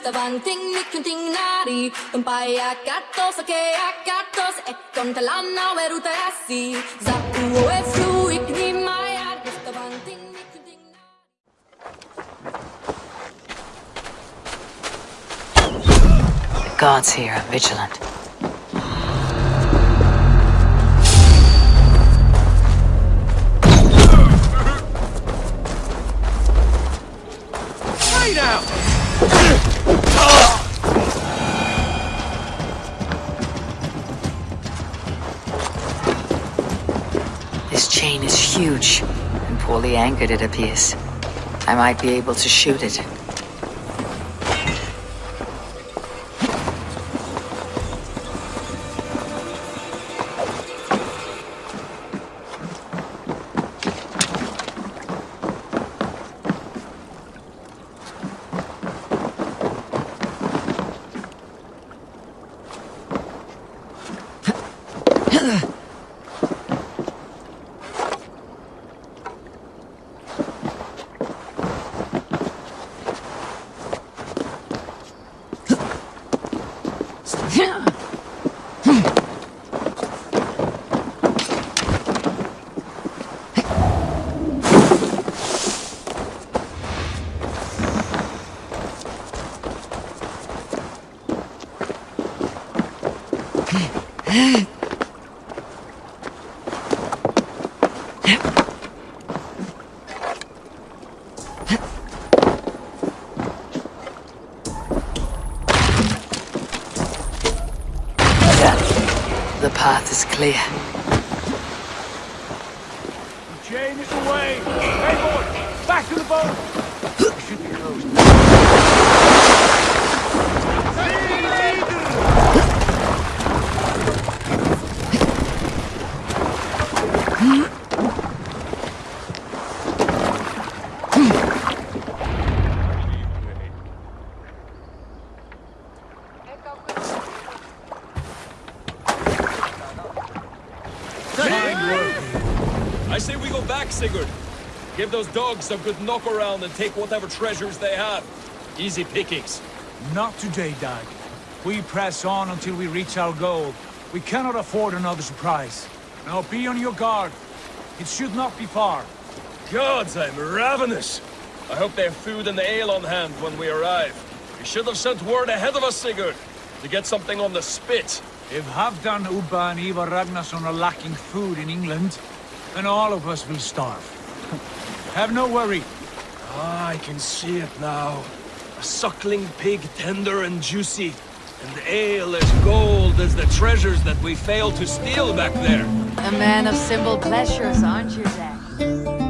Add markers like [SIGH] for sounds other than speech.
davanti ting nari Un paia gattos che a gattos E con te l'anna verute essi Za uo e fru ik ni mai argus davanti ting The gods here are vigilant. Hey now! Chain is huge, and poorly anchored it appears. I might be able to shoot it. [LAUGHS] Hey! The path is clear. Chain is away! Hey boy! Back to the boat! We should be close. I say we go back, Sigurd. Give those dogs a good knock around and take whatever treasures they have. Easy pickings. Not today, Dag. We press on until we reach our goal. We cannot afford another surprise. Now be on your guard. It should not be far. Gods, I'm ravenous. I hope they have food and ale on hand when we arrive. We should have sent word ahead of us, Sigurd, to get something on the spit. If Halfdan, Ubba and Ivar Ragnarsson are lacking food in England, then all of us will starve. [LAUGHS] Have no worry. Ah, I can see it now. A suckling pig, tender and juicy. And ale as gold as the treasures that we failed to steal back there. A man of simple pleasures, aren't you, Zack?